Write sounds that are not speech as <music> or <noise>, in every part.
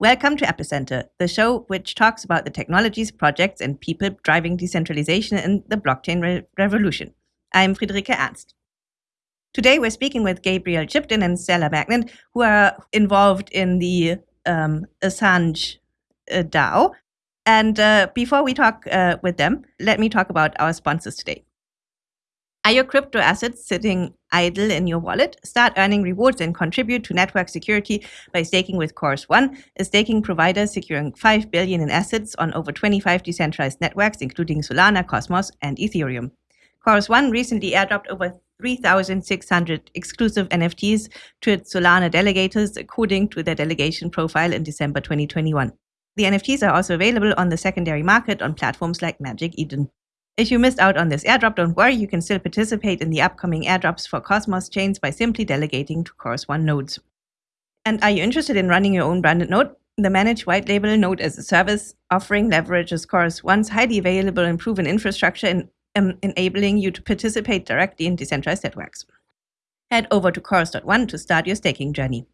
Welcome to Epicenter, the show which talks about the technologies, projects, and people driving decentralization in the blockchain re- revolution. I'm Friederike Ernst. Today, we're speaking with Gabriel Shipton and Stella Magnet, who are involved in the um, Assange uh, DAO. And uh, before we talk uh, with them, let me talk about our sponsors today. Are your crypto assets sitting idle in your wallet? Start earning rewards and contribute to network security by staking with Chorus One, a staking provider securing 5 billion in assets on over 25 decentralized networks, including Solana, Cosmos, and Ethereum. Chorus One recently airdropped over 3,600 exclusive NFTs to its Solana delegators, according to their delegation profile in December 2021. The NFTs are also available on the secondary market on platforms like Magic Eden. If you missed out on this airdrop, don't worry, you can still participate in the upcoming airdrops for Cosmos chains by simply delegating to Chorus One nodes. And are you interested in running your own branded node? The managed white label node as a service offering leverages Chorus One's highly available and proven infrastructure in um, enabling you to participate directly in decentralized networks. Head over to Chorus.one to start your staking journey.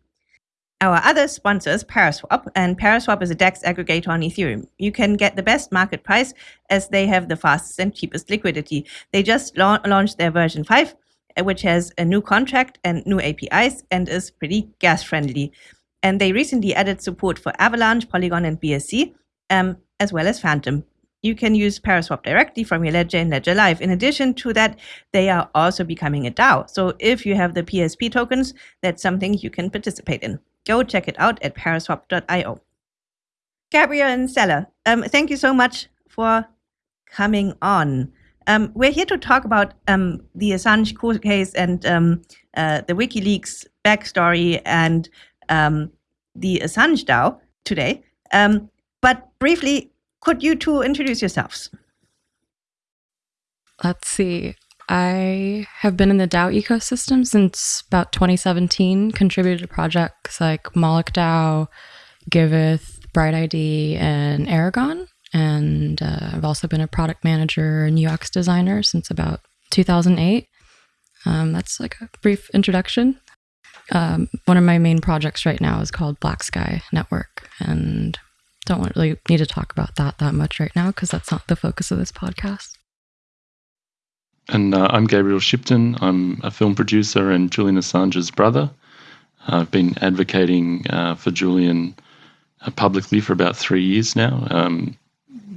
Our other sponsors, Paraswap, and Paraswap is a DEX aggregator on Ethereum. You can get the best market price as they have the fastest and cheapest liquidity. They just la- launched their version 5, uh, which has a new contract and new APIs and is pretty gas friendly. And they recently added support for Avalanche, Polygon, and BSC, um, as well as Fantom. You can use Paraswap directly from your ledger in Ledger Live. In addition to that, they are also becoming a DAO. So if you have the PSP tokens, that's something you can participate in go check it out at paraswap.io. Gabriel and Stella, um, thank you so much for coming on. Um, we're here to talk about um, the Assange court case and um, uh, the WikiLeaks backstory and um, the Assange DAO today. Um, but briefly, could you two introduce yourselves? Let's see. I have been in the DAO ecosystem since about 2017, contributed to projects like Moloch DAO, Giveth, Bright ID, and Aragon. And uh, I've also been a product manager and UX designer since about 2008. Um, that's like a brief introduction. Um, one of my main projects right now is called Black Sky Network, and don't really need to talk about that that much right now because that's not the focus of this podcast. And uh, I'm Gabriel Shipton. I'm a film producer and Julian Assange's brother. I've been advocating uh, for Julian uh, publicly for about three years now. Um,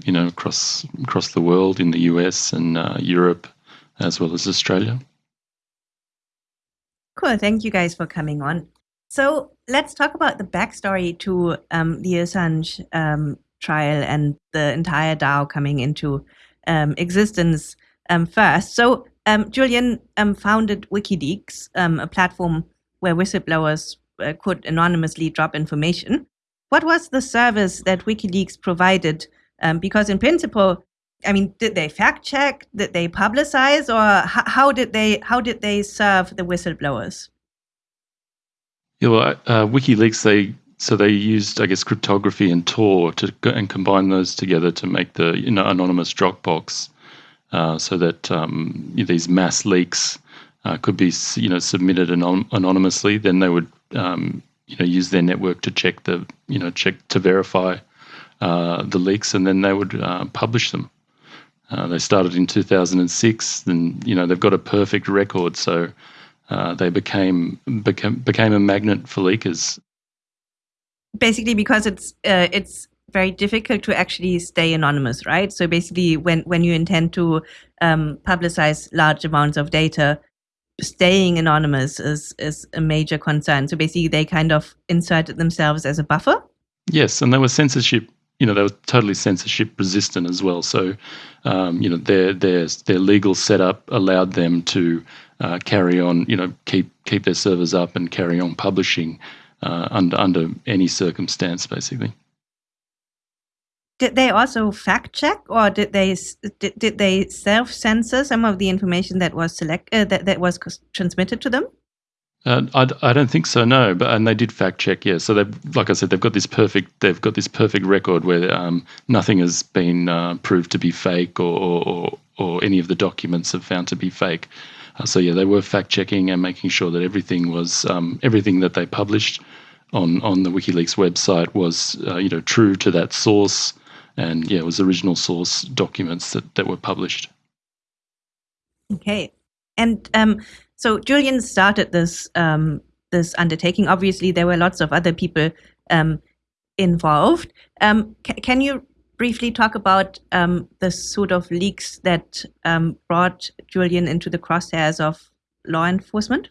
you know, across across the world, in the US and uh, Europe, as well as Australia. Cool. Thank you guys for coming on. So let's talk about the backstory to um, the Assange um, trial and the entire DAO coming into um, existence first. So um, Julian um, founded WikiLeaks, um, a platform where whistleblowers uh, could anonymously drop information. What was the service that WikiLeaks provided? Um, because in principle, I mean, did they fact check? Did they publicize, or how did they how did they serve the whistleblowers? Yeah, well, uh, WikiLeaks they so they used, I guess, cryptography and Tor to and combine those together to make the you know anonymous Dropbox. Uh, so that um, these mass leaks uh, could be you know submitted anon- anonymously. Then they would um, you know use their network to check the you know check to verify uh, the leaks, and then they would uh, publish them. Uh, they started in 2006, and you know they've got a perfect record. So they became became became a magnet for leakers. Basically, because it's it's very difficult to actually stay anonymous, right? So basically, when when you intend to um, publicize large amounts of data, staying anonymous is is a major concern. So basically, they kind of inserted themselves as a buffer. Yes, and they were censorship. You know, they were totally censorship resistant as well. So, um, you know, their their their legal setup allowed them to uh, carry on. You know, keep keep their servers up and carry on publishing uh, under under any circumstance, basically did they also fact check or did they did, did they self censor some of the information that was select uh, that, that was transmitted to them? Uh, I, I don't think so no but and they did fact check yeah. So they like I said they've got this perfect they've got this perfect record where um, nothing has been uh, proved to be fake or, or or any of the documents have found to be fake. Uh, so yeah they were fact checking and making sure that everything was um, everything that they published on on the WikiLeaks website was uh, you know true to that source, and yeah, it was original source documents that that were published. Okay, and um, so Julian started this um, this undertaking. Obviously, there were lots of other people um, involved. Um, can you briefly talk about um, the sort of leaks that um, brought Julian into the crosshairs of law enforcement?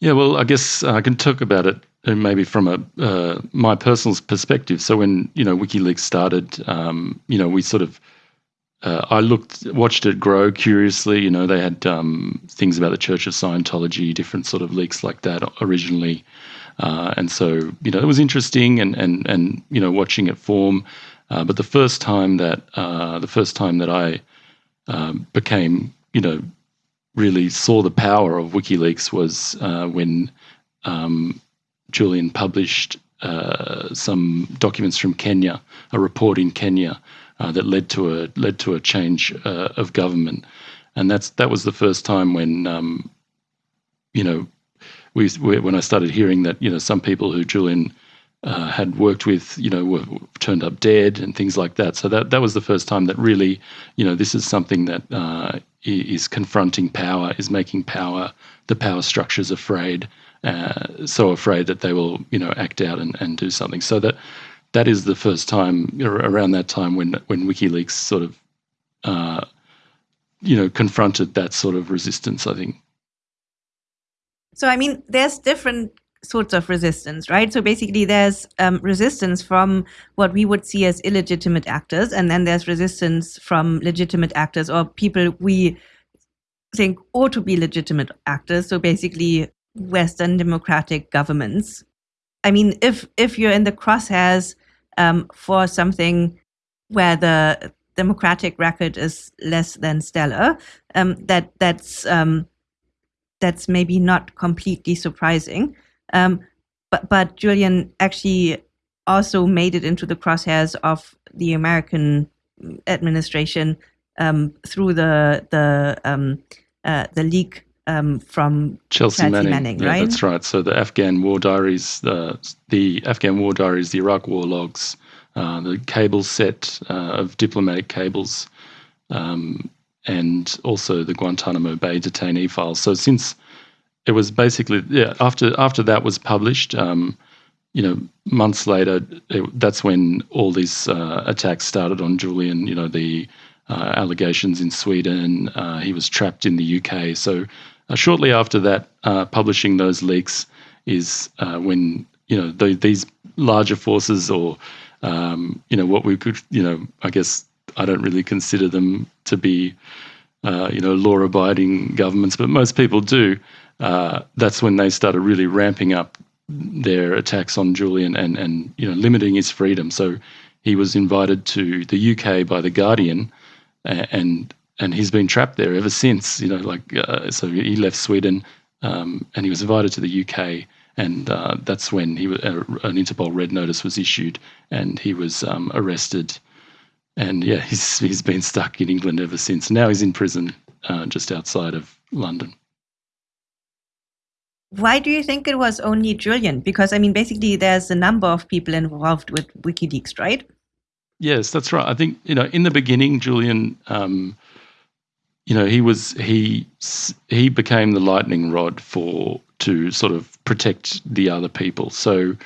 Yeah, well, I guess I can talk about it uh, maybe from a uh, my personal perspective. So when you know WikiLeaks started, um, you know, we sort of uh, I looked, watched it grow curiously. You know, they had um, things about the Church of Scientology, different sort of leaks like that originally, uh, and so you know it was interesting and and and you know watching it form. Uh, but the first time that uh, the first time that I um, became you know really saw the power of WikiLeaks was uh, when um, Julian published uh, some documents from Kenya, a report in Kenya uh, that led to a led to a change uh, of government, and that's that was the first time when um, you know we when I started hearing that you know some people who Julian uh, had worked with, you know, were turned up dead and things like that. So that that was the first time that really, you know, this is something that uh, is confronting power, is making power, the power structures afraid, uh, so afraid that they will, you know, act out and, and do something. So that that is the first time around that time when when WikiLeaks sort of, uh, you know, confronted that sort of resistance. I think. So I mean, there's different sorts of resistance, right? So basically, there's um, resistance from what we would see as illegitimate actors, and then there's resistance from legitimate actors or people we think ought to be legitimate actors. So basically, Western democratic governments. I mean, if if you're in the crosshairs um, for something where the democratic record is less than stellar, um, that that's um, that's maybe not completely surprising. Um, but but Julian actually also made it into the crosshairs of the American administration um, through the the um, uh, the leak um, from Chelsea, Chelsea Manning. Manning yeah, right? That's right. So the Afghan war diaries, the the Afghan war diaries, the Iraq war logs, uh, the cable set uh, of diplomatic cables, um, and also the Guantanamo Bay detainee files. So since it was basically yeah. After after that was published, um, you know, months later, it, that's when all these uh, attacks started on Julian. You know, the uh, allegations in Sweden. Uh, he was trapped in the UK. So uh, shortly after that, uh, publishing those leaks is uh, when you know the, these larger forces, or um, you know what we could, you know, I guess I don't really consider them to be. You know, law-abiding governments, but most people do uh, that's when they started really ramping up their attacks on Julian and, and you know limiting his freedom. So he was invited to the UK by the Guardian, and and he's been trapped there ever since. You know, like uh, so he left Sweden, um, and he was invited to the UK, and uh, that's when he uh, an Interpol red notice was issued, and he was um, arrested, and yeah, he's he's been stuck in England ever since. Now he's in prison uh, just outside of London. Why do you think it was only Julian? Because I mean, basically, there's a number of people involved with WikiLeaks, right? Yes, that's right. I think you know, in the beginning, Julian, um, you know, he was he he became the lightning rod for to sort of protect the other people. So,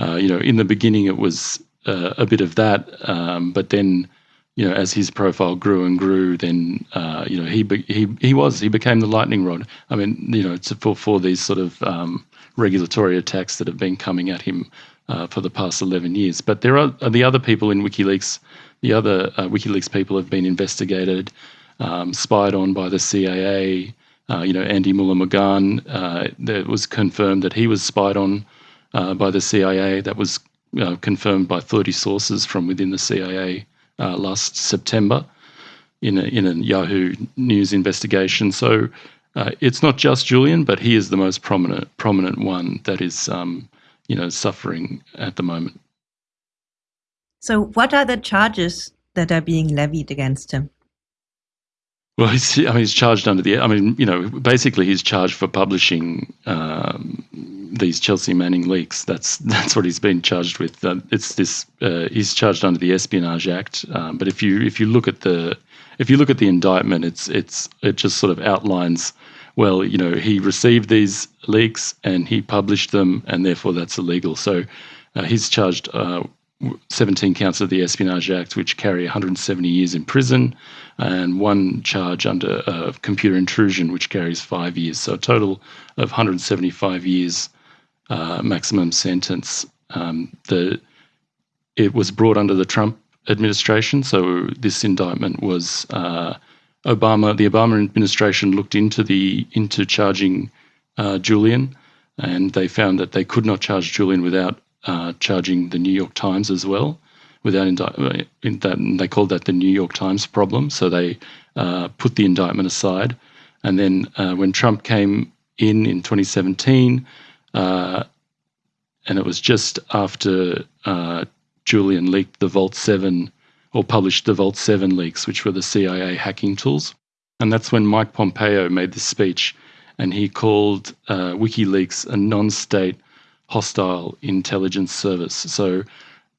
uh, you know, in the beginning, it was uh, a bit of that, um, but then you know, as his profile grew and grew, then uh, you know he be, he he was he became the lightning rod. I mean, you know, for for these sort of um, regulatory attacks that have been coming at him uh, for the past eleven years. But there are the other people in WikiLeaks. The other uh, WikiLeaks people have been investigated, um, spied on by the CIA. Uh, you know, Andy Müller-Maguhn. Uh, it was confirmed that he was spied on uh, by the CIA. That was confirmed by 30 sources from within the CIA uh, last September in a, in a Yahoo News investigation. So uh, it's not just Julian, but he is the most prominent prominent one that is um, you know suffering at the moment. So, what are the charges that are being levied against him? Well, he's, I mean, he's charged under the. I mean, you know, basically, he's charged for publishing um, these Chelsea Manning leaks. That's <laughs> that's what he's been charged with. Uh, it's this. Uh, he's charged under the Espionage Act. Um, but if you if you look at the if you look at the indictment, it's it's it just sort of outlines. Well, you know, he received these leaks and he published them, and therefore that's illegal. So uh, he's charged uh, 17 counts of the Espionage Act, which carry 170 years in prison, and one charge under uh, computer intrusion, which carries five years. So a total of 175 years uh, maximum sentence. Um, the it was brought under the Trump administration, so this indictment was uh, Obama. The Obama administration looked into the into charging uh, Julian, and they found that they could not charge Julian without uh, charging the New York Times as well. Without indi- in that, they called that the New York Times problem. So they uh, put the indictment aside, and then uh, when Trump came in in 2017, uh, and it was just after uh, Julian leaked the Vault 7 or published the Vault 7 leaks, which were the CIA hacking tools. And that's when Mike Pompeo made this speech and he called uh, WikiLeaks a non state hostile intelligence service. So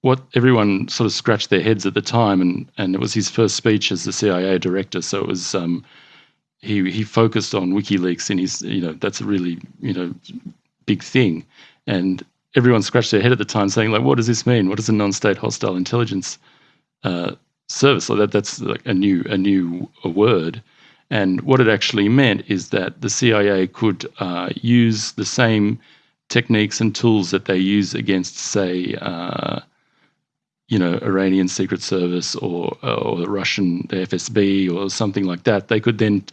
what everyone sort of scratched their heads at the time, and and it was his first speech as the CIA director. So it was um, he he focused on WikiLeaks, and he's you know that's a really you know big thing, and everyone scratched their head at the time, saying like, what does this mean? What is a non-state hostile intelligence uh, service? So that that's like a new a new a word. And what it actually meant is that the CIA could uh, use the same techniques and tools that they use against, say, uh, you know, Iranian Secret Service or or the Russian FSB or something like that. They could then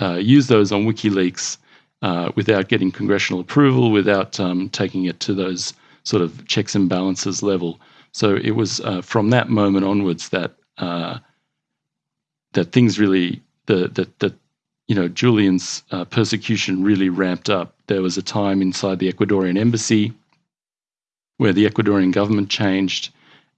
uh, use those on WikiLeaks uh, without getting congressional approval, without um, taking it to those sort of checks and balances level. So it was uh, from that moment onwards that uh, that things really the that that you know Julian's uh, persecution really ramped up. There was a time inside the Ecuadorian embassy where the Ecuadorian government changed,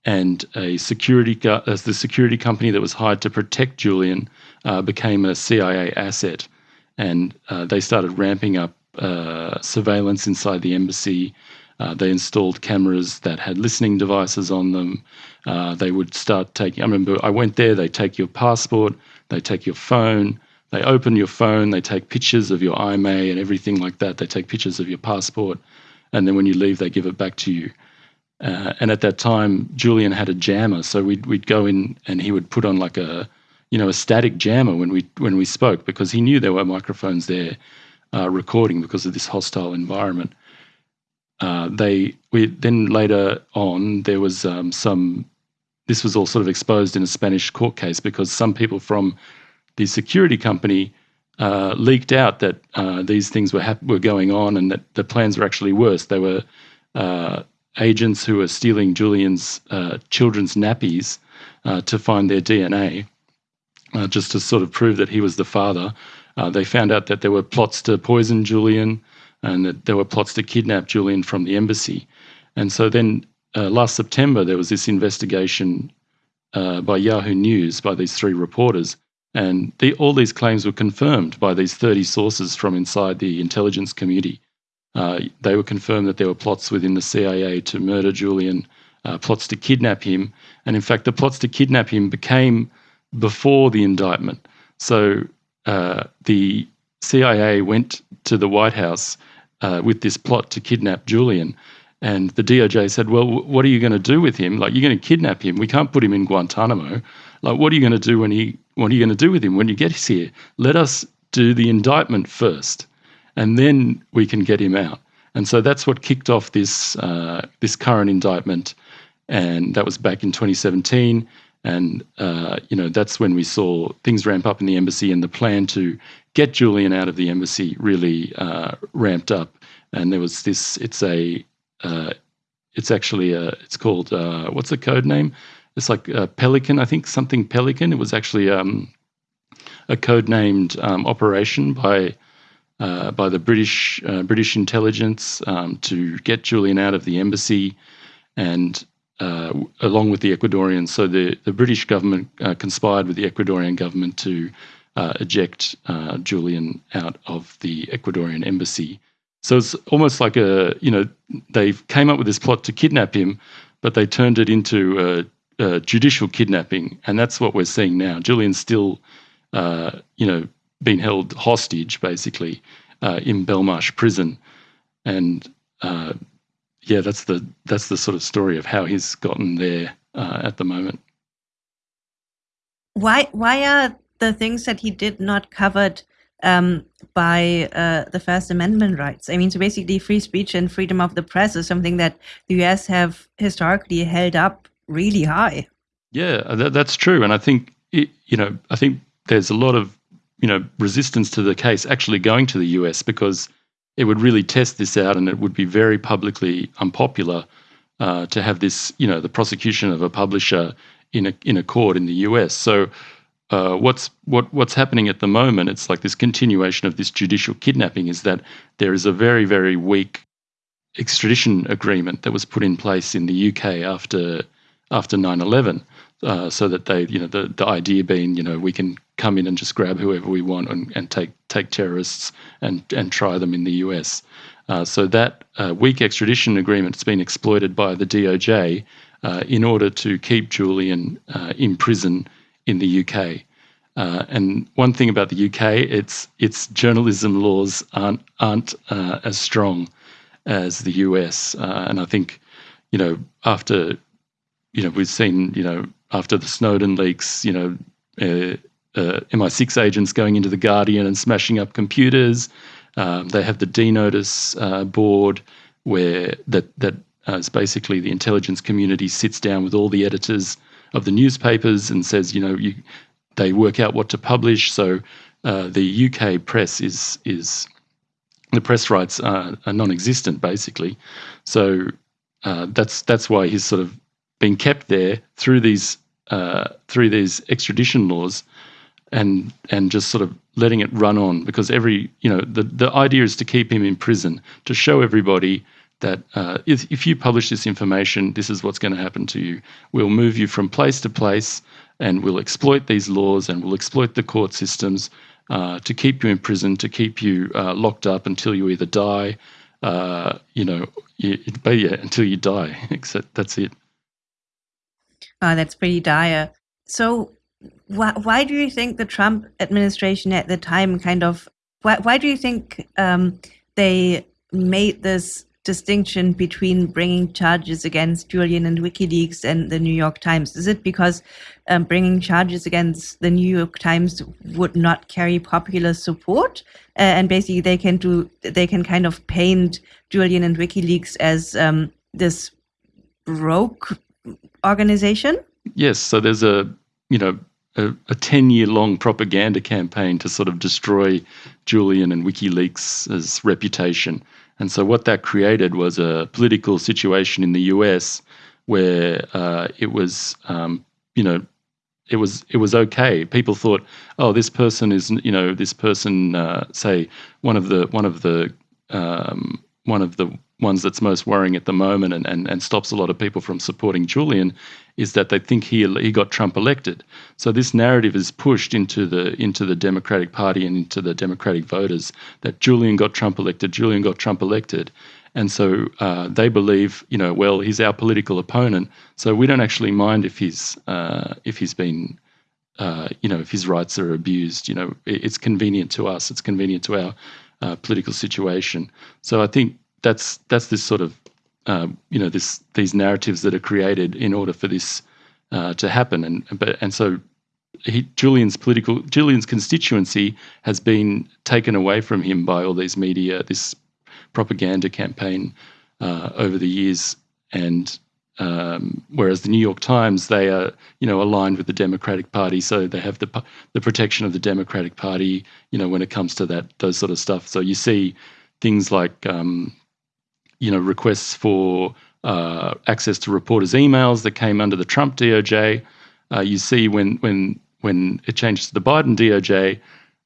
and a security as the security company that was hired to protect Julian uh, became a CIA asset, and uh, they started ramping up uh, surveillance inside the embassy. Uh, they installed cameras that had listening devices on them. Uh, they would start taking. I remember I went there. They take your passport. They take your phone. They open your phone, they take pictures of your IMEI and everything like that. They take pictures of your passport, and then when you leave, they give it back to you. Uh, and at that time, Julian had a jammer, so we'd we'd go in and he would put on like a, you know, a static jammer when we when we spoke because he knew there were microphones there, uh, recording because of this hostile environment. Uh, they we then later on there was um, some. This was all sort of exposed in a Spanish court case because some people from the security company uh, leaked out that uh, these things were hap- were going on and that the plans were actually worse. They were uh, agents who were stealing Julian's uh, children's nappies uh, to find their DNA, uh, just to sort of prove that he was the father. they found out that there were plots to poison Julian and that there were plots to kidnap Julian from the embassy. And so then last September, there was this investigation by Yahoo News by these three reporters and the, all these claims were confirmed by these 30 sources from inside the intelligence community. Uh, they were confirmed that there were plots within the CIA to murder Julian, uh, plots to kidnap him. And in fact, the plots to kidnap him became before the indictment. So uh, the CIA went to the White House uh, with this plot to kidnap Julian. And the DOJ said, Well, what are you going to do with him? Like, you're going to kidnap him. We can't put him in Guantanamo. Like, what are you going to do when he? What are you going to do with him when you get here? Let us do the indictment first, and then we can get him out. And so that's what kicked off this uh, this current indictment, and that was back in 2017. And uh, you know that's when we saw things ramp up in the embassy, and the plan to get Julian out of the embassy really uh, ramped up. And there was this. It's a. Uh, it's actually a. It's called. Uh, what's the code name? it's like Pelican, I think something Pelican. It was actually um, a code-named um, operation by uh, by the British uh, British intelligence um, to get Julian out of the embassy, and uh, along with the Ecuadorians. So the the British government uh, conspired with the Ecuadorian government to uh, eject uh, Julian out of the Ecuadorian embassy. So it's almost like a, you know, they came up with this plot to kidnap him, but they turned it into a, a judicial kidnapping. And that's what we're seeing now. Julian's still, you know, being held hostage, basically, uh, in Belmarsh prison. And uh, yeah, that's the that's the sort of story of how he's gotten there uh, at the moment. Why why are the things that he did not covered um, by uh, the First Amendment rights? I mean, so basically, free speech and freedom of the press is something that the U.S. have historically held up really high. Yeah, that, that's true, and I think it, you know I think there's a lot of you know resistance to the case actually going to the US because it would really test this out, and it would be very publicly unpopular uh, to have this, you know, the prosecution of a publisher in a in a court in the US. So. Uh, what's what what's happening at the moment? It's like this continuation of this judicial kidnapping. Is that there is a very very weak extradition agreement that was put in place in the UK after after 9/11, uh, so that they you know the the idea being you know we can come in and just grab whoever we want and, and take take terrorists and and try them in the US. Uh, so that uh, weak extradition agreement has been exploited by the DOJ uh, in order to keep Julian uh, in prison in the UK. And one thing about the UK, its its journalism laws aren't aren't as strong as the US. and I think, you know, after, you know, we've seen, you know, after the Snowden leaks, you know, uh, MI6 agents going into the Guardian and smashing up computers. Um, they have the DNotice uh, board where that that uh, is basically the intelligence community sits down with all the editors of the newspapers and says, you know, you, they work out what to publish. So uh, the UK press is is the press rights are, are non-existent basically. So uh, that's that's why he's sort of been kept there through these uh, through these extradition laws and and just sort of letting it run on because every you know the the idea is to keep him in prison to show everybody that uh, if, if you publish this information, this is what's going to happen to you. We'll move you from place to place, and we'll exploit these laws and we'll exploit the court systems uh, to keep you in prison, to keep you uh, locked up until you either die, uh, you know, you, but yeah, until you die. <laughs> Except that's it. Oh, that's pretty dire. So, why, why do you think the Trump administration at the time kind of why, why do you think um, they made this distinction between bringing charges against Julian and WikiLeaks and the New York Times? Is it because um, bringing charges against the New York Times would not carry popular support, uh, and basically they can do they can kind of paint Julian and WikiLeaks as um, this broke organization? Yes. So there's a you know a, a 10 year long propaganda campaign to sort of destroy Julian and WikiLeaks' reputation. And so, what that created was a political situation in the US where uh, it was, um, you know, it was it was okay. People thought, oh, this person is, you know, this person, uh, say, one of the one of the um, one of the ones that's most worrying at the moment and, and, and stops a lot of people from supporting Julian is that they think he he got Trump elected. So this narrative is pushed into the into the Democratic Party and into the Democratic voters that Julian got Trump elected. Julian got Trump elected, and so uh, they believe, you know, well, he's our political opponent, so we don't actually mind if he's uh, if he's been. Uh, you know, if his rights are abused, you know, it's convenient to us. It's convenient to our uh, political situation. So I think that's that's this sort of uh, you know this these narratives that are created in order for this uh, to happen, and but and so he, Julian's political Julian's constituency has been taken away from him by all these media, this propaganda campaign uh, over the years, and um, whereas the New York Times they are you know aligned with the Democratic Party, so they have the the protection of the Democratic Party, you know when it comes to that those sort of stuff. So you see things like um, you know, requests for uh, access to reporters' emails that came under the Trump DOJ. Uh, you see when when when it changes to the Biden DOJ,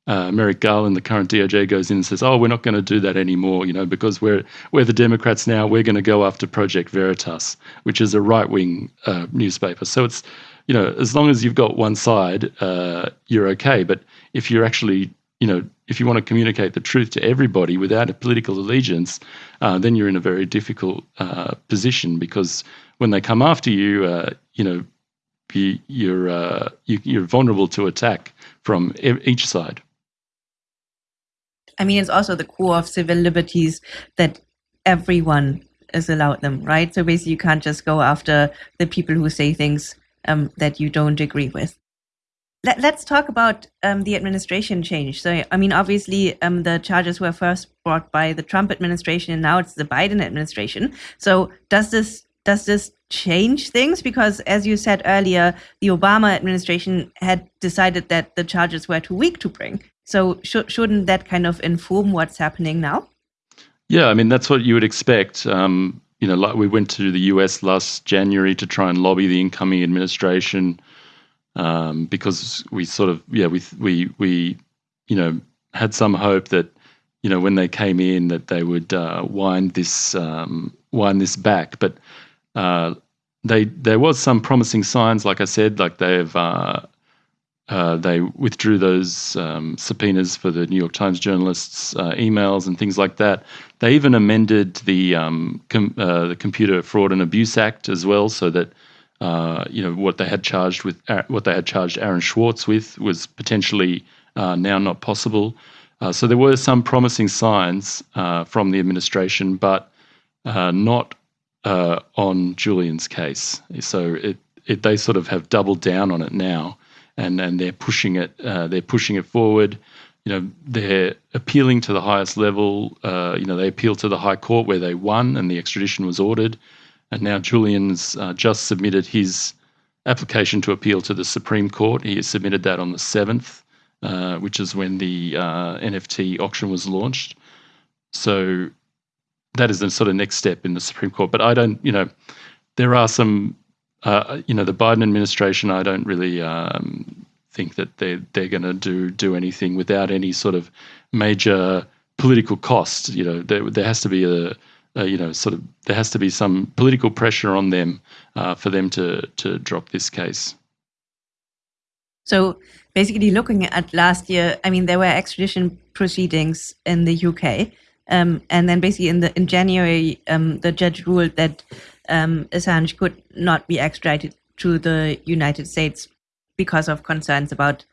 uh, Merrick Garland, the current DOJ, goes in and says, "Oh, we're not going to do that anymore, you know, because we're we're the Democrats now. We're going to go after Project Veritas, which is a right-wing uh, newspaper." So it's you know, as long as you've got one side, uh, you're okay. But if you're actually, you know, if you want to communicate the truth to everybody without a political allegiance, uh, then you're in a very difficult uh, position because when they come after you, uh, you know, you, you're uh, you, you're vulnerable to attack from each side. I mean, it's also the core of civil liberties that everyone is allowed them, right? So basically, you can't just go after the people who say things um, that you don't agree with. Let, us talk about um, the administration change. So, I mean, obviously, um, the charges were first brought by the Trump administration, and now it's the Biden administration. So, does this does this change things? Because, as you said earlier, the Obama administration had decided that the charges were too weak to bring. So, sh- shouldn't that kind of inform what's happening now? Yeah, I mean that's what you would expect. Um, you know, like we went to the US last January to try and lobby the incoming administration um, because we sort of yeah we we we you know had some hope that you know when they came in that they would uh, wind this um, wind this back, but uh, they there was some promising signs. Like I said, like they've uh, uh, they withdrew those um, subpoenas for the New York Times journalists' uh, emails and things like that. They even amended the um, com- uh, the Computer Fraud and Abuse Act as well, so that uh, you know what they had charged with uh, what they had charged Aaron Swartz with was potentially now not possible. so there were some promising signs from the administration, but not on Julian's case. So it, it they sort of have doubled down on it now and and they're pushing it uh, they're pushing it forward. You know, they're appealing to the highest level. Uh, you know, they appealed to the High Court where they won and the extradition was ordered. And now Julian's uh, just submitted his application to appeal to the Supreme Court. He submitted that on the 7th, uh, which is when the uh, NFT auction was launched. So that is the sort of next step in the Supreme Court. But I don't, you know, there are some uh, you know, the Biden administration, I don't really um, think that they're they're going to do do anything without any sort of major political cost. You know, there there has to be a, a you know sort of there has to be some political pressure on them uh, for them to to drop this case. So basically, looking at last year, I mean, there were extradition proceedings in the UK. Um, and then basically in the in January, um, the judge ruled that um, Assange could not be extradited to the United States because of concerns about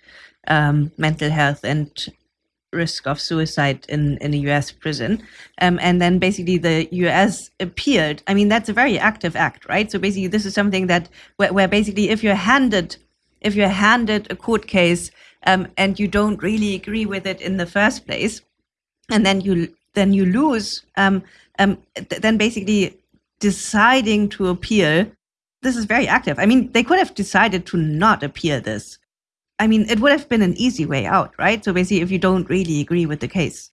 um, mental health and risk of suicide in, in a US prison. Um, and then basically the US appealed. I mean, that's a very active act, right? So basically this is something that where, where basically if you're handed if you're handed a court case um, and you don't really agree with it in the first place, and then you then you lose, um, um, th- then basically deciding to appeal, this is very active. I mean, they could have decided to not appeal this. I mean, it would have been an easy way out, right? So basically, if you don't really agree with the case.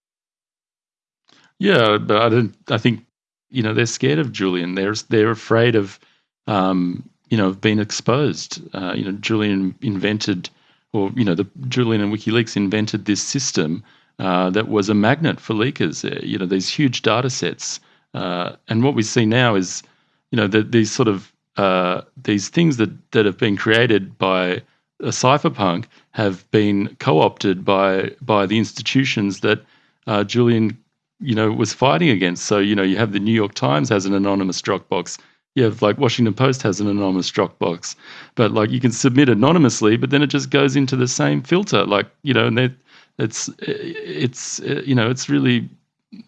Yeah, but I don't. I think you know they're scared of Julian. They're they're afraid of um, you know of being exposed. Uh, you know, Julian invented, or you know, the Julian and WikiLeaks invented this system uh, that was a magnet for leakers. Uh, you know, these huge data sets uh, and what we see now is, you know, the, these sort of uh, these things that that have been created by cypherpunk have been co-opted by by the institutions that uh, Julian, you know, was fighting against. So you know, you have the New York Times has an anonymous Dropbox. You have like Washington Post has an anonymous Dropbox, but like you can submit anonymously, but then it just goes into the same filter. Like you know, and it's it's you know, it's really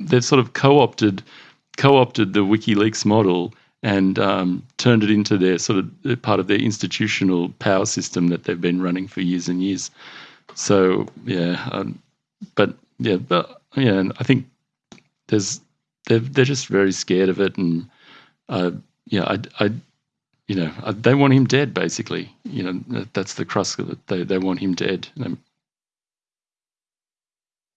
they've sort of co-opted co-opted the WikiLeaks model and um, turned it into their sort of part of their institutional power system that they've been running for years and years. So yeah, um, but yeah, but yeah, and I think there's they're they're just very scared of it, and uh, yeah, I, I you know I, they want him dead basically. You know that's the crux of it. They they want him dead.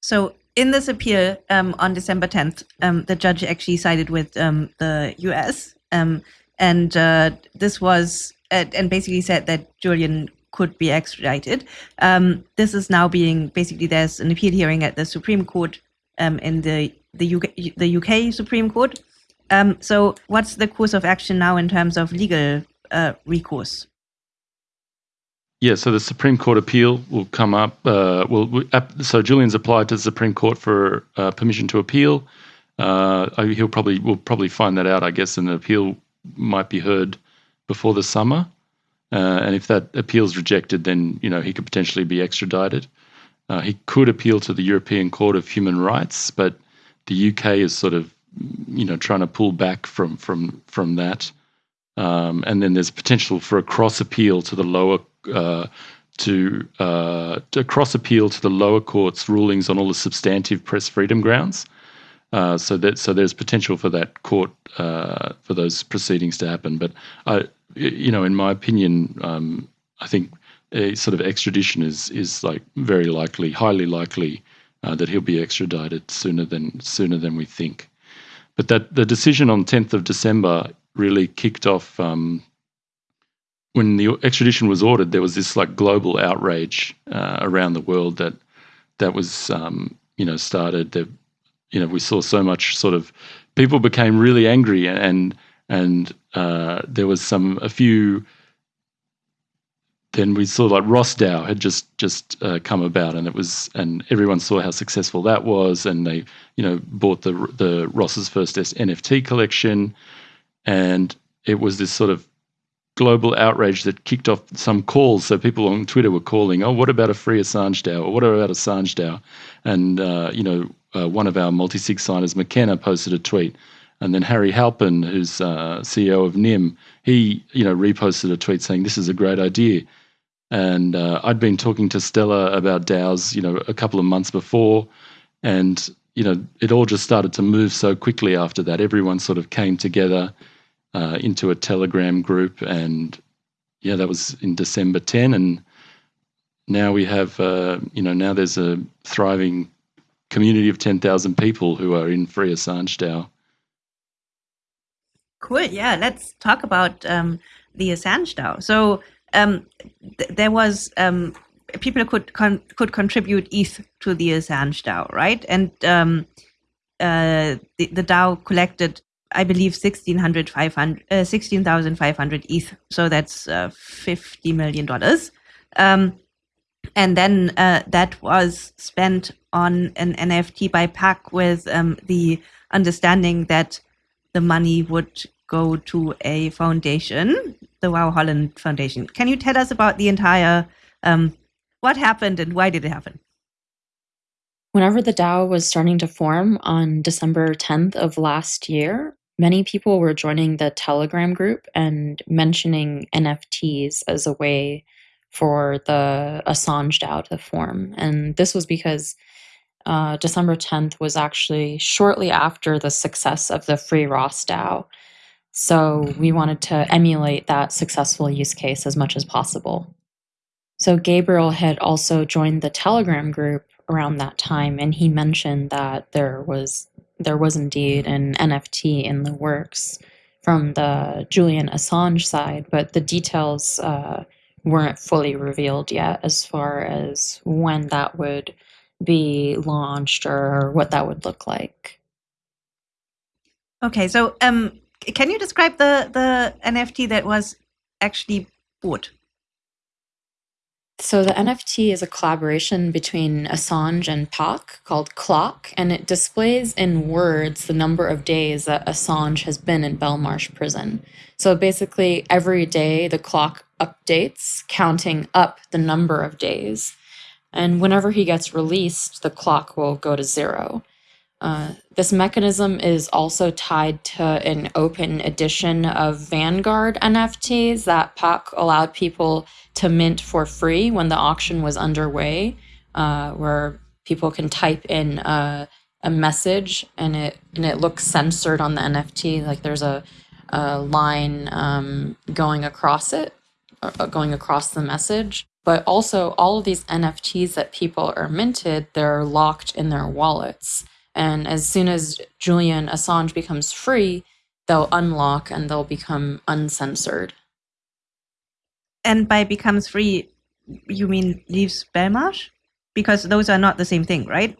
So in this appeal um, on December 10th, um, the judge actually sided with um, the US. Um, and uh, this was, uh, and basically said that Julian could be extradited. Um, this is now being, basically, there's an appeal hearing at the Supreme Court um, in the, the, UK, the UK Supreme Court. so, what's the course of action now in terms of legal uh, recourse? yeah, so the Supreme Court appeal will come up. Uh, will so Julian's applied to the Supreme Court for uh, permission to appeal. Uh, he'll probably will probably find that out, I guess, and the appeal might be heard before the summer. Uh, and if that appeal is rejected, then you know he could potentially be extradited. Uh, he could appeal to the European Court of Human Rights, but the UK is sort of you know trying to pull back from from from that. Um, and then there's potential for a cross appeal to the lower uh, to, uh, to cross appeal to the lower court's rulings on all the substantive press freedom grounds. Uh, so that so there's potential for that court uh, for those proceedings to happen. But I, you know, in my opinion, um, I think a sort of extradition is is like very likely, highly likely uh, that he'll be extradited sooner than sooner than we think. But that the decision on 10th of December really kicked off. Um, when the extradition was ordered, there was this like global outrage uh, around the world that that was um, you know started. That you know we saw so much sort of people became really angry and and uh, there was some a few then we saw like Ross DAO had just just uh, come about, and it was, and everyone saw how successful that was, and they, you know, bought the the Ross's first NFT collection, and it was this sort of global outrage that kicked off some calls. So people on Twitter were calling, "Oh, what about a free Assange DAO? Or what about Assange DAO?" And uh, you know, uh, one of our multi-sig signers, McKenna, posted a tweet, and then Harry Halpin, who's uh, CEO of Nym, he you know reposted a tweet saying, "This is a great idea." And uh, I'd been talking to Stella about DAOs, you know, a couple of months before, and you know, it all just started to move so quickly after that. Everyone sort of came together uh, into a Telegram group, and yeah, that was in December 10, and now we have, uh, you know, now there's a thriving community of 10,000 people who are in Free Assange DAO. Cool. Yeah, let's talk about um, the Assange DAO. So um, th- there was um, people could con- could contribute ETH to the Assange DAO, right? And um, uh, the, the DAO collected, I believe, 1600, 500, uh, 16,500 ETH. So that's uh, $50 million. Um, and then uh, that was spent on an NFT by Pak with um, the understanding that the money would go to a foundation, the Wau Holland Foundation. Can you tell us about the entire um, what happened and why did it happen? Whenever the DAO was starting to form on December 10th of last year, many people were joining the Telegram group and mentioning NFTs as a way for the Assange DAO to form. And this was because uh, December 10th was actually shortly after the success of the Free Ross DAO. So we wanted to emulate that successful use case as much as possible. So Gabriel had also joined the Telegram group around that time, and he mentioned that there was there was indeed an NFT in the works from the Julian Assange side, but the details uh, weren't fully revealed yet as far as when that would be launched or what that would look like. Okay, so um, can you describe the the NFT that was actually bought? So the NFT is a collaboration between Assange and Pak called Clock, and it displays in words the number of days that Assange has been in Belmarsh prison. So basically, every day the clock updates, counting up the number of days. And whenever he gets released, the clock will go to zero. Uh, this mechanism is also tied to an open edition of Vanguard NFTs that Pak allowed people to mint for free when the auction was underway, uh, where people can type in a, a, message and it and it looks censored on the NFT, like there's a, a line um, going across it, uh, going across the message. But also, all of these NFTs that people are minted, they're locked in their wallets. And as soon as Julian Assange becomes free, they'll unlock and they'll become uncensored. And by becomes free, you mean leaves Belmarsh? Because those are not the same thing, right?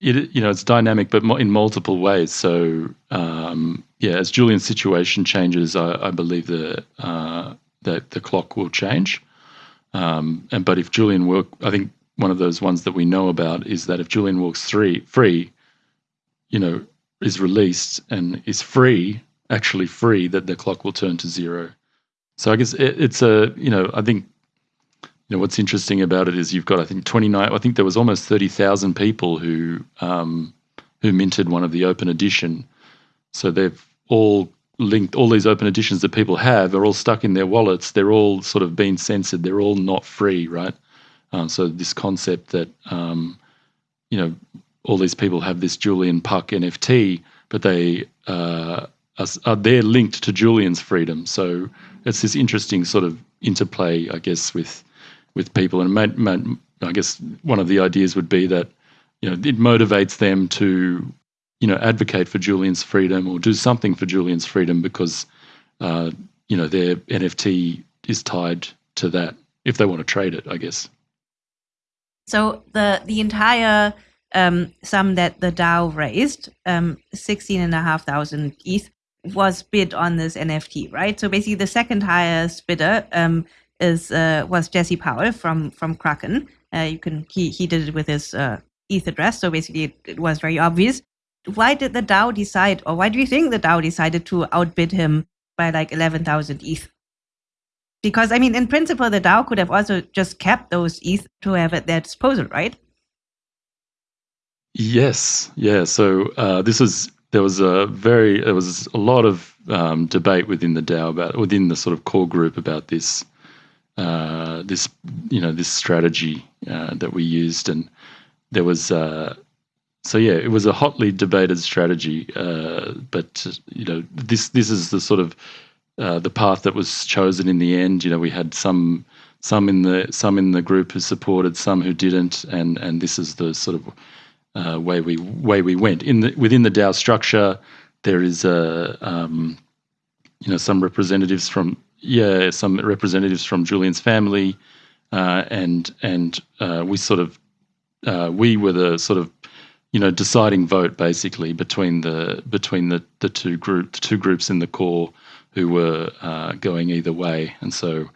It, you know, it's dynamic, but in multiple ways. So, um, yeah, as Julian's situation changes, I, I believe the uh, that the clock will change. Um, and but if Julian work, I think one of those ones that we know about is that if Julian walks three free, you know, is released and is free, actually free, that the clock will turn to zero. So I guess it, it's a you know I think you know what's interesting about it is you've got I think 29 I think there was almost 30,000 people who um, who minted one of the open edition. So they've all linked all these open editions that people have are all stuck in their wallets. They're all sort of being censored. They're all not free, right? Um, so this concept that um, you know all these people have this Julian Pak NFT, but they uh, are, are they're linked to Julian's freedom. So it's this interesting sort of interplay, I guess, with with people. And may, may, I guess one of the ideas would be that you know it motivates them to you know advocate for Julian's freedom or do something for Julian's freedom because uh, you know their NFT is tied to that if they want to trade it, I guess. So the the entire um, sum that the DAO raised, um, sixteen and a half thousand ETH, was bid on this NFT, right? So basically, the second highest bidder um, is uh, was Jesse Powell from from Kraken. Uh, you can he he did it with his uh, ETH address, so basically it, it was very obvious. Why did the DAO decide, or why do you think the DAO decided to outbid him by like eleven thousand ETH? Because I mean, in principle, the DAO could have also just kept those ETH to have at their disposal, right? Yes, yeah. So uh, this was there was a very there was a lot of um, debate within the DAO about within the sort of core group about this uh, this you know this strategy uh, that we used, and there was uh, so yeah, it was a hotly debated strategy, uh, but you know this this is the sort of uh, the path that was chosen in the end. You know, we had some some in the some in the group who supported, some who didn't, and and this is the sort of uh, way we way we went in the within the DAO structure. There is a um, you know some representatives from yeah some representatives from Julian's family, uh, and and uh, we sort of uh, we were the sort of you know deciding vote basically between the between the the two group the two groups in the core who were uh, going either way, and so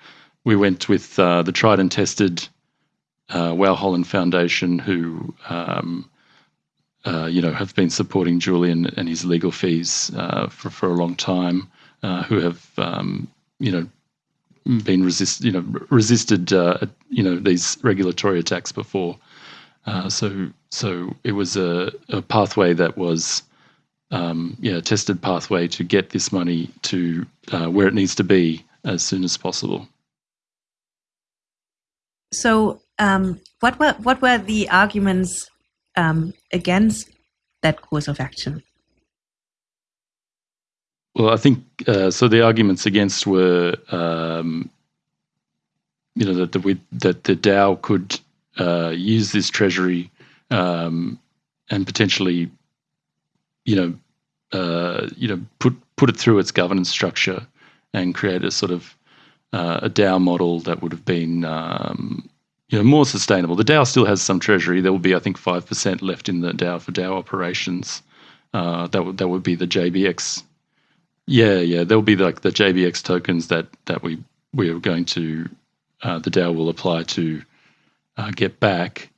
we went with uh, the tried and tested uh, Wau Holland Foundation, who um, uh, you know, have been supporting Julian and his legal fees uh, for for a long time, uh, who have um, you know been resist you know resisted you know these regulatory attacks before. So so it was a, a pathway that was um, yeah tested pathway to get this money to uh, where it needs to be as soon as possible. So um, what were what were the arguments um, against that course of action? Well, I think uh, so. The arguments against were, um, you know, that the we, that the DAO could uh, use this treasury um, and potentially, you know, uh, you know, put put it through its governance structure and create a sort of uh, a DAO model that would have been um, you know, more sustainable. The DAO still has some treasury. There will be, I think, five percent left in the DAO for DAO operations. Uh, that would that would be the JBX. Yeah, yeah, there will be like the JBX tokens that that we we are going to uh, the DAO will apply to uh, get back.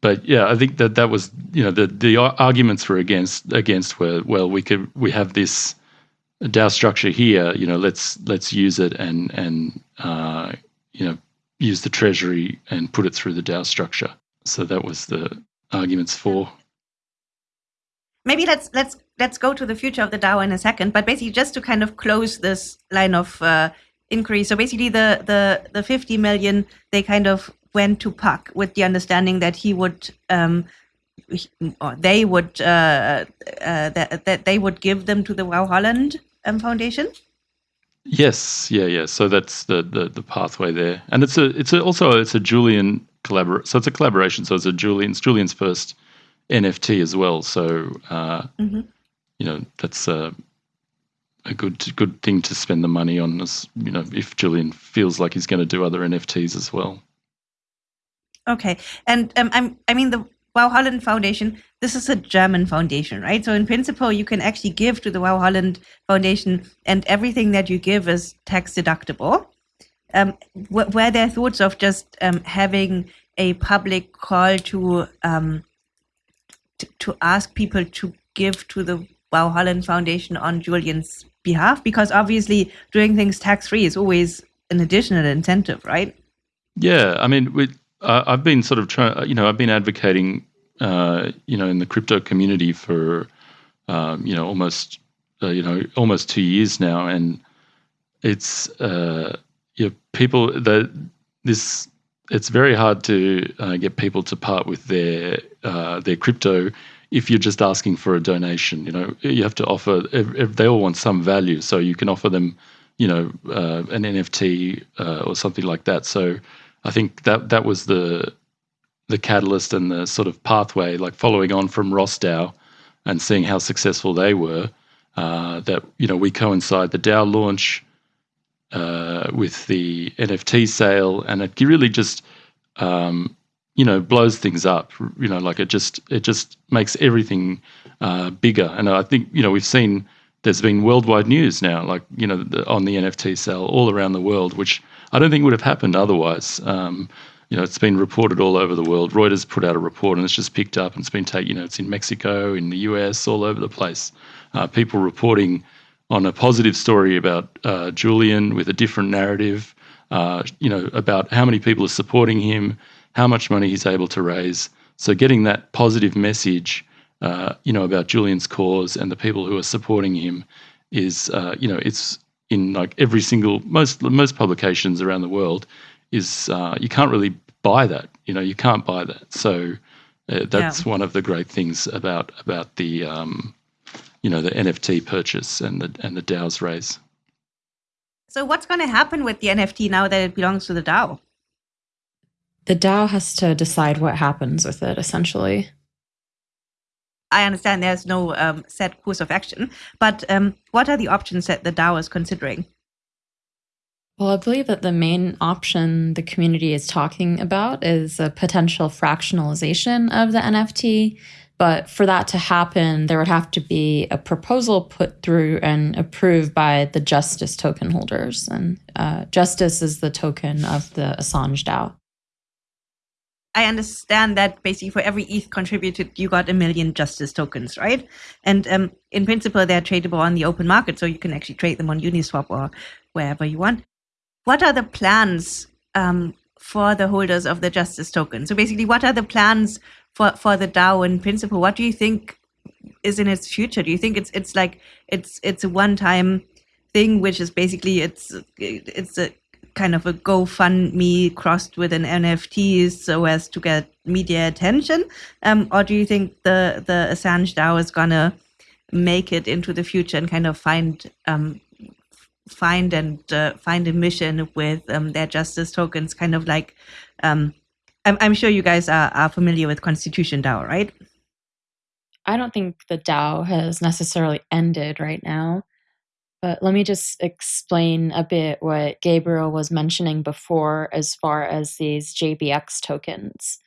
But yeah, I think that that was you know the the arguments were against against were well we could we have this DAO structure here. You know, let's let's use it and and uh, you know use the treasury and put it through the DAO structure. So that was the arguments for. Maybe let's let's let's go to the future of the DAO in a second. But basically, just to kind of close this line of uh, inquiry. So basically, the the the fifty million they kind of went to Pak with the understanding that he would. Um, or they would uh, uh, that, that they would give them to the Wau Holland um, Foundation. Yes, yeah, yeah. So that's the, the the pathway there, and it's a it's a, also it's a Julian collabor. So it's a collaboration. So it's a Julian's Julian's first NFT as well. So uh, mm-hmm. you know that's a a good good thing to spend the money on. As you know, if Julian feels like he's going to do other NFTs as well. Okay, and um, I'm I mean the Wau Holland Foundation, this is a German foundation, right? So in principle, you can actually give to the Wau Holland Foundation, and everything that you give is tax deductible. um, were there thoughts of just um, having a public call to, um, t- to ask people to give to the Wau Holland Foundation on Julian's behalf? Because obviously, doing things tax free is always an additional incentive, right? Yeah, I mean, we, uh, I've been sort of trying. You know, I've been advocating, uh, you know, in the crypto community for, um, you know, almost, uh, you know, almost two years now, and it's, uh, you know, people that this. It's very hard to uh, get people to part with their uh, their crypto if you're just asking for a donation. You know, you have to offer. They all want some value, so you can offer them, you know, uh, an NFT or something like that. So I think that that was the the catalyst and the sort of pathway, like following on from Ross DAO and seeing how successful they were. Uh, that you know we coincide the DAO launch uh, with the NFT sale, and it really just um, you know blows things up. You know, like it just it just makes everything uh, bigger. And I think you know we've seen there's been worldwide news now, like you know the, on the NFT sale all around the world, which I don't think it would have happened otherwise. Um, you know, it's been reported all over the world. Reuters put out a report and it's just picked up and it's been taken, you know, it's in Mexico, in the US, all over the place. Uh, people reporting on a positive story about uh, Julian with a different narrative, uh, you know, about how many people are supporting him, how much money he's able to raise. So getting that positive message, uh, you know, about Julian's cause and the people who are supporting him is, uh, you know, it's in like every single most most publications around the world is uh, you can't really buy that. You know, you can't buy that. So uh, that's yeah. one of the great things about about the um, you know the NFT purchase and the and the DAO's raise. So what's going to happen with the NFT now that it belongs to the DAO? The DAO has to decide what happens with it, essentially. I understand there's no um, set course of action, but um, what are the options that the DAO is considering? Well, I believe that the main option the community is talking about is a potential fractionalization of the NFT. But for that to happen, there would have to be a proposal put through and approved by the Justice token holders. And uh, Justice is the token of the Assange DAO. I understand that basically for every ETH contributed, you got a million Justice tokens, right? And um, in principle, they're tradable on the open market, so you can actually trade them on Uniswap or wherever you want. What are the plans um, for the holders of the Justice token? So basically, what are the plans for, for the DAO in principle? What do you think is in its future? Do you think it's it's like it's it's a one time thing, which is basically it's it's a kind of a GoFundMe crossed with an NFT so as to get media attention? Um, or do you think the, the Assange DAO is going to make it into the future and kind of find um, find and uh, find a mission with um, their justice tokens, kind of like um, I'm, I'm, sure you guys are, are familiar with Constitution DAO, right? I don't think the DAO has necessarily ended right now. But let me just explain a bit what Gabriel was mentioning before as far as these JBX tokens.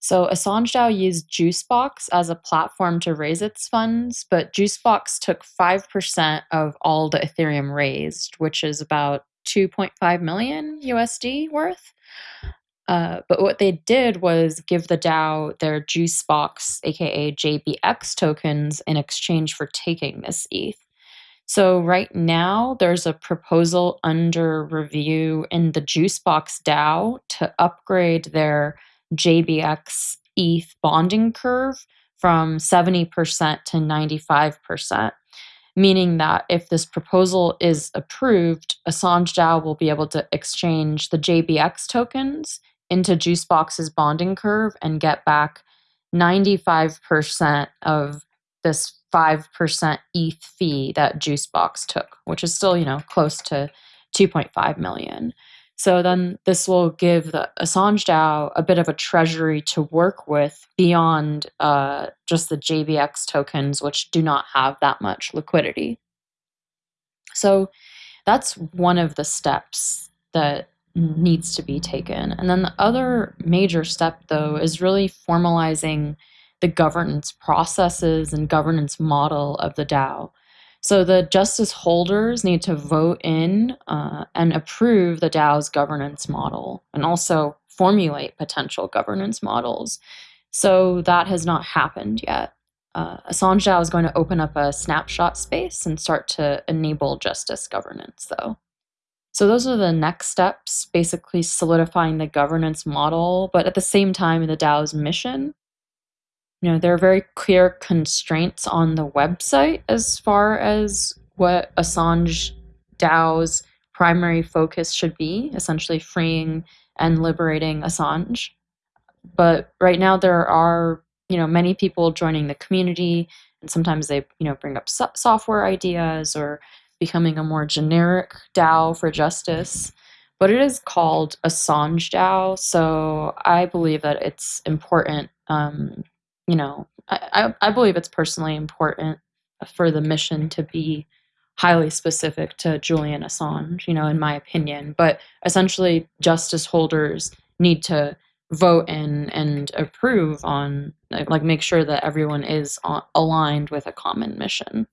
So Assange DAO used Juicebox as a platform to raise its funds, but Juicebox took 5% of all the Ethereum raised, which is about 2.5 million USD worth. Uh, but what they did was give the DAO their Juicebox, aka JBX tokens, in exchange for taking this ETH. So right now there's a proposal under review in the Juicebox DAO to upgrade their JBX ETH bonding curve from 70% to 95%, meaning that if this proposal is approved, Assange DAO will be able to exchange the JBX tokens into Juicebox's bonding curve and get back 95% of this 5% ETH fee that Juicebox took, which is still, you know, close to 2.5 million. So then this will give the Assange DAO a bit of a treasury to work with beyond uh, just the JBX tokens, which do not have that much liquidity. So that's one of the steps that needs to be taken. And then the other major step, though, is really formalizing the governance processes and governance model of the DAO. So the justice holders need to vote in uh, and approve the DAO's governance model and also formulate potential governance models. So that has not happened yet. Uh, Assange DAO is going to open up a snapshot space and start to enable justice governance, though. So those are the next steps, basically solidifying the governance model, but at the same time, the DAO's mission. You know, there are very clear constraints on the website as far as what Assange DAO's primary focus should be, essentially freeing and liberating Assange. But right now, there are you know many people joining the community, and sometimes they you know bring up so- software ideas or becoming a more generic DAO for justice. But it is called Assange DAO, so I believe that it's important. Um, you know, I, I, believe it's personally important for the mission to be highly specific to Julian Assange, you know, in my opinion. But essentially, justice holders need to vote in and approve on, like, make sure that everyone is aligned with a common mission.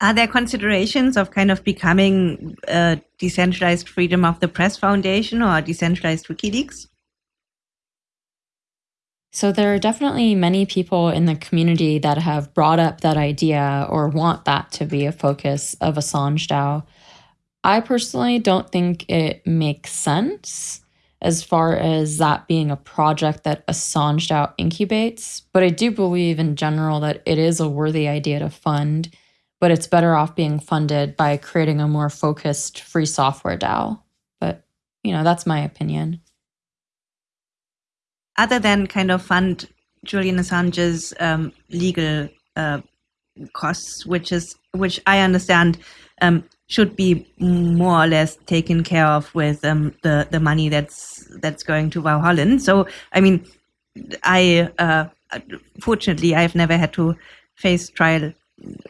Are there considerations of kind of becoming a decentralized freedom of the press foundation or decentralized WikiLeaks? So there are definitely many people in the community that have brought up that idea or want that to be a focus of Assange DAO. I personally don't think it makes sense as far as that being a project that Assange DAO incubates, but I do believe in general that it is a worthy idea to fund but it's better off being funded by creating a more focused free software DAO. But, you know, that's my opinion. Other than kind of fund Julian Assange's um, legal uh, costs, which is which I understand um, should be more or less taken care of with um, the the money that's that's going to Wau Holland. So I mean, I uh, fortunately I've never had to face trial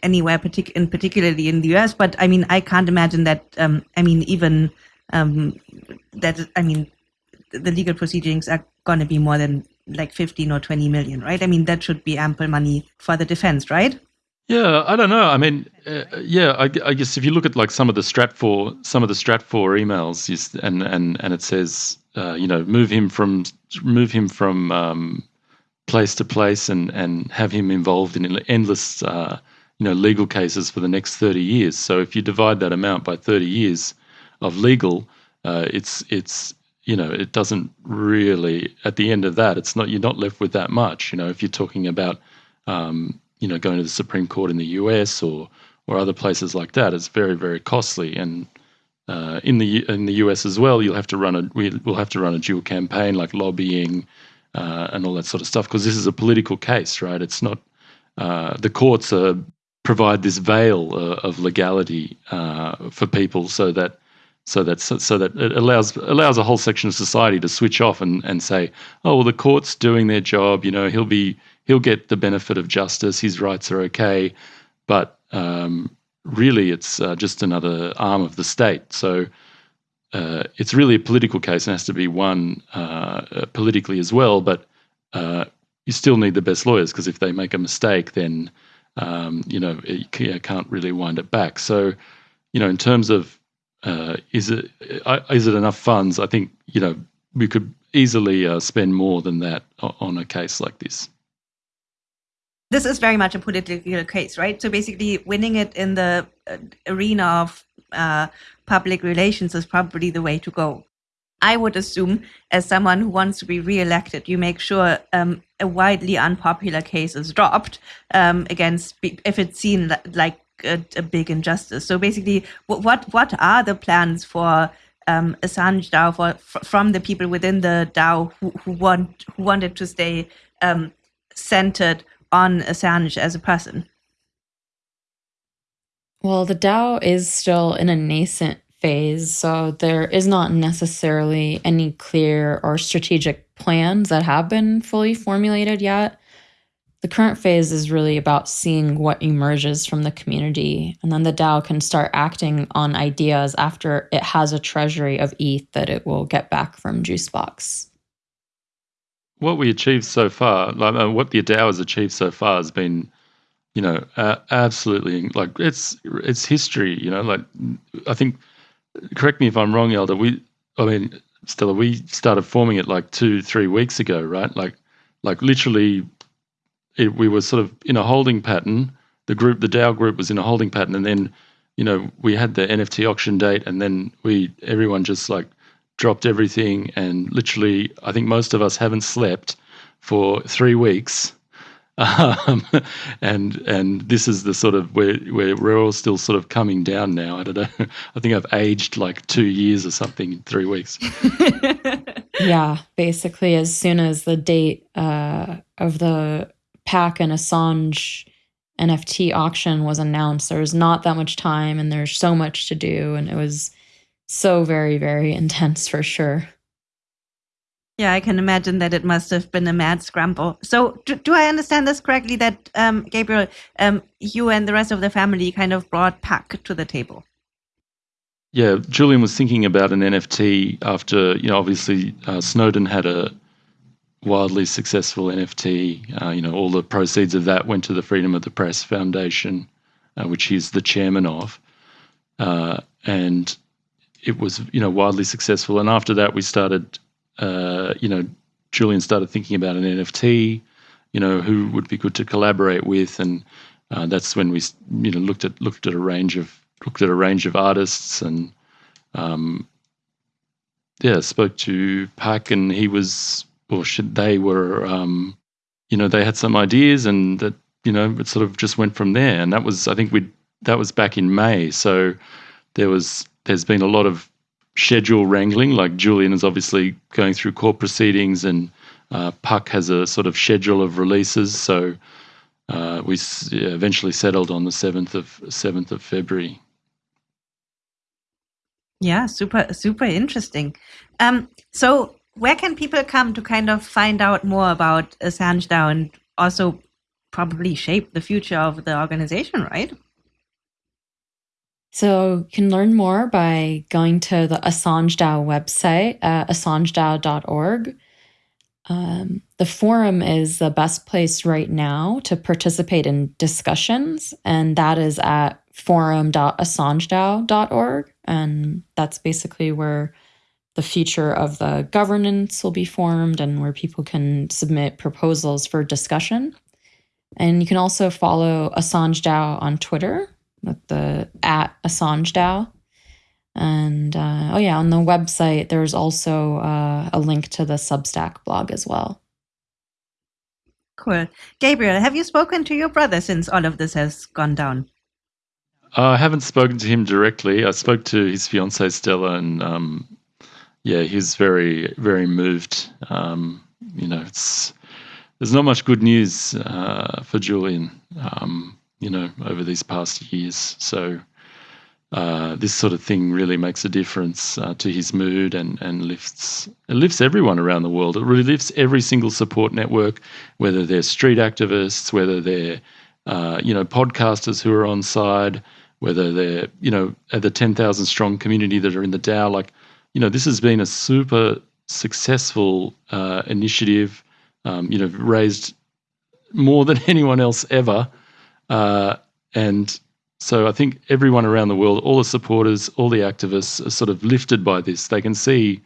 anywhere, partic- in particularly in the US. But I mean, I can't imagine that. Um, I mean, even um, that. I mean, the legal proceedings are going to be more than like 15 or 20 million, right? I mean, that should be ample money for the defense, right? Yeah, I don't know. I mean, uh, yeah, I, I, guess if you look at like some of the Stratfor, some of the Stratfor emails, and and and it says, uh, you know, move him from move him from um, place to place, and and have him involved in endless uh, you know legal cases for the next 30 years. So if you divide that amount by 30 years of legal, uh, it's it's you know it doesn't really at the end of that it's not you're not left with that much. You know if you're talking about um, you know going to the Supreme Court in the U.S. or or other places like that, it's very very costly and. Uh, in the in the US as well, you'll have to run a we'll have to run a dual campaign like lobbying uh, and all that sort of stuff because this is a political case, right? It's not uh, the courts are provide this veil uh, of legality uh, for people so that so that so, so, that it allows allows a whole section of society to switch off and, and say, oh well, the court's doing their job. You know, he'll be he'll get the benefit of justice. His rights are okay, but um, really, it's uh, just another arm of the state. So. Uh, it's really a political case and has to be won uh, politically as well. But uh, you still need the best lawyers because if they make a mistake, then um, you know, you can't really wind it back. So, you know, in terms of uh, is it uh, it enough funds? I think you know we could easily uh, spend more than that on a case like this. This is very much a political case, right? So basically, winning it in the uh, arena of uh, public relations is probably the way to go. I would assume, as someone who wants to be re-elected, you make sure um, a widely unpopular case is dropped um, against if it's seen like a, a, big injustice. So basically, what what are the plans for um, Assange DAO for, from the people within the DAO who, who want who wanted to stay um, centered on Assange as a person? Well, the DAO is still in a nascent phase. So there is not necessarily any clear or strategic plans that have been fully formulated yet. The current phase is really about seeing what emerges from the community, and then the DAO can start acting on ideas after it has a treasury of ETH that it will get back from Juicebox. What we achieved so far, like uh, what the DAO has achieved so far, has been you know, uh, absolutely like it's it's history. You know, like I think. Correct me if I'm wrong, Elder. We, I mean, Stella, we started forming it like two, three weeks ago, right? Like, like literally, it, we were sort of in a holding pattern. The group, the DAO group, was in a holding pattern, and then, you know, we had the NFT auction date, and then we everyone just like dropped everything, and literally, I think most of us haven't slept for three weeks <laughs> um, and and this is the sort of where, where we're all still sort of coming down now. I don't know. <laughs> I think I've aged like two years or something in three weeks. <laughs> yeah, basically, as soon as the date uh, of the Pak and Assange NFT auction was announced, there was not that much time, and there's so much to do, and it was so very very intense for sure. Yeah, I can imagine that it must have been a mad scramble. So, do, do I understand this correctly that um, Gabriel, um, you and the rest of the family kind of brought Pak to the table? Yeah, Julian was thinking about an NFT after, you know, obviously uh, Snowden had a wildly successful NFT. Uh, you know, all the proceeds of that went to the Freedom of the Press Foundation, uh, which he's the chairman of. Uh, and it was, you know, wildly successful. And after that, we started uh, you know, Julian started thinking about an NFT, you know, who would be good to collaborate with, and uh, that's when we, you know, looked at looked at a range of looked at a range of artists, and um, yeah, spoke to Pak, and he was, or should they were, um, you know, they had some ideas, and that you know, it sort of just went from there, and that was, I think we that was back in May, so there was there's been a lot of schedule wrangling. Like Julian is obviously going through court proceedings, and uh, Pak has a sort of schedule of releases. So uh, we eventually settled on the seventh of seventh of February. Yeah, super super interesting. Um, so where can people come to kind of find out more about Assange DAO and also probably shape the future of the organization, right? So you can learn more by going to the Assange DAO website, uh, assangedao.org. Um, the forum is the best place right now to participate in discussions, and that is at forum.assangedao.org. And that's basically where the future of the governance will be formed and where people can submit proposals for discussion. And you can also follow Assange DAO on Twitter at the at Assange DAO. And uh, oh yeah, on the website there's also uh, a link to the Substack blog as well. Cool, Gabriel. Have you spoken to your brother since all of this has gone down? Uh, I haven't spoken to him directly. I spoke to his fiancee Stella, and um, yeah, he's very, very moved. Um, you know, it's there's not much good news uh, for Julian. Um, you know, over these past years. So uh, this sort of thing really makes a difference uh, to his mood and and lifts it lifts everyone around the world. It really lifts every single support network, whether they're street activists, whether they're uh, you know podcasters who are on side, whether they're you know the ten thousand strong community that are in the DAO. Like you know, this has been a super successful uh, initiative. Um, you know, raised more than <laughs> anyone else ever uh, and so I think everyone around the world, all the supporters, all the activists are sort of lifted by this. They can see,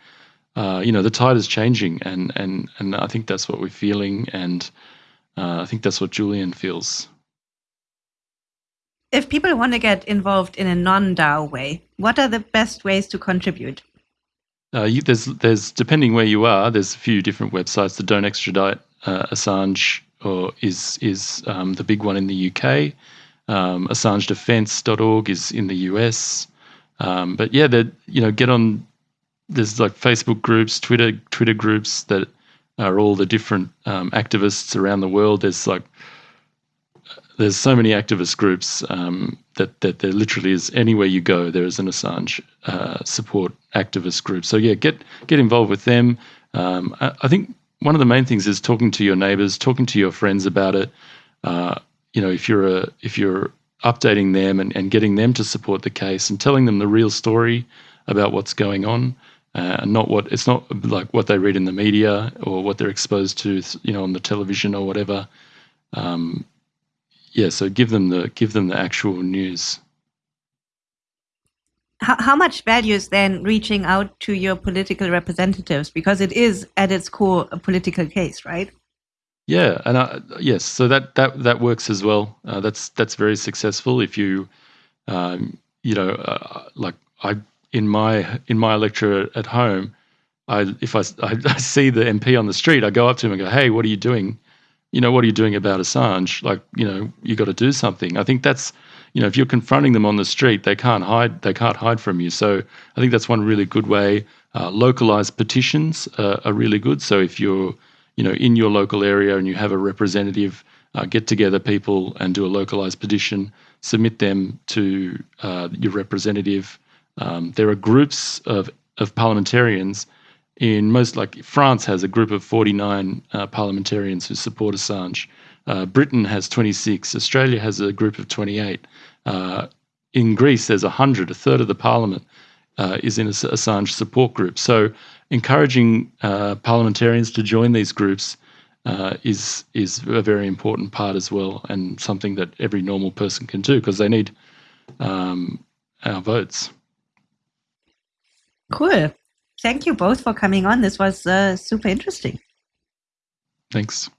uh, you know, the tide is changing, and and and I think that's what we're feeling, and uh, I think that's what Julian feels. If people want to get involved in a non-DAO way, what are the best ways to contribute? Uh, you, there's there's depending where you are, there's a few different websites that don't extradite uh, Assange or is is um, the big one in the UK. Um, AssangeDefense.org is in the US. Um, but yeah, that you know, get on. There's like Facebook groups, Twitter Twitter groups that are all the different um, activists around the world. There's like there's so many activist groups um, that that there literally is anywhere you go there is an Assange uh, support activist group. So yeah, get get involved with them. Um, I, I, think one of the main things is talking to your neighbors, talking to your friends about it. Uh, you know, if you're a if you're updating them and, and getting them to support the case and telling them the real story about what's going on, uh, and not what it's not like what they read in the media or what they're exposed to, you know, on the television or whatever. Um, yeah, so give them the give them the actual news. How, how much value is then reaching out to your political representatives because it is at its core a political case, right? Yeah, and I, yes, so that that that works as well. Uh, that's that's very successful. If you, um, you know, uh, like I in my in my lecture at home, I if I, I, <laughs> I see the MP on the street, I go up to him and go, "Hey, what are you doing? You know, what are you doing about Assange? Like, you know, you got to do something." I think that's, you know, if you're confronting them on the street, they can't hide. They can't hide from you. So I think that's one really good way. Uh, localized petitions uh, are really good. So if you're you know, in your local area and you have a representative, uh, get together people and do a localized petition, submit them to uh, your representative. Um, there are groups of, of parliamentarians in most, like France has a group of 49 uh, parliamentarians who support Assange. Uh, Britain has 26. Australia has a group of 28. Uh, in Greece, there's 100, a third of the parliament uh, is in Assange support group. So encouraging uh, parliamentarians to join these groups uh, is is a very important part as well, and something that every normal person can do because they need um, our votes. Cool. Thank you both for coming on. This was uh, super interesting. Thanks.